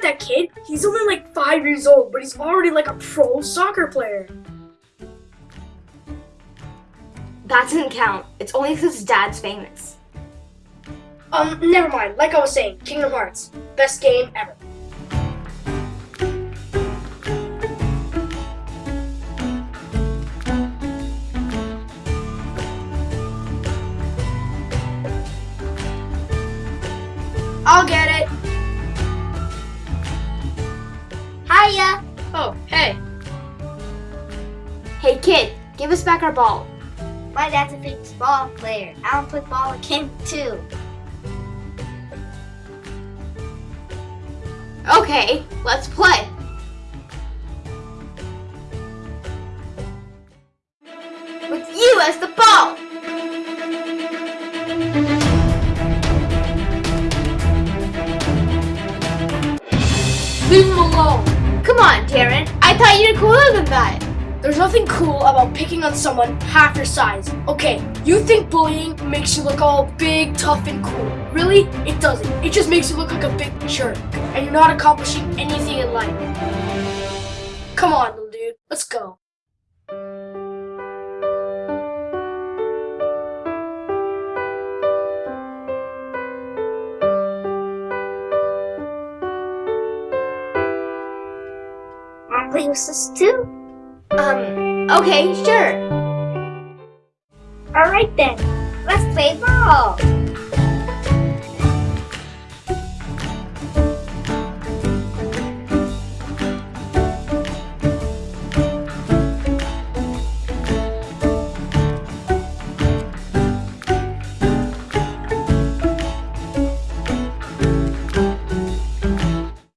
did you hear about that kid? He's only like five years old, but he's already like a pro soccer player. That doesn't count. It's only because his dad's famous. Um, never mind. Like I was saying, Kingdom Hearts. Best game ever. I'll get it. Hiya! Oh, hey. Hey kid, give us back our ball. My dad's a big ball player. I don't play ball like him too. Okay, let's play. With you as the ball. Leave him alone. Come on, Darren. I thought you were cooler than that. There's nothing cool about picking on someone half your size. Okay, you think bullying makes you look all big, tough, and cool. Really? It doesn't. It just makes you look like a big jerk. And you're not accomplishing anything in life. Come on, little dude. Let's go. Wanna play with us too? Um, okay, sure. Alright then. Let's play ball.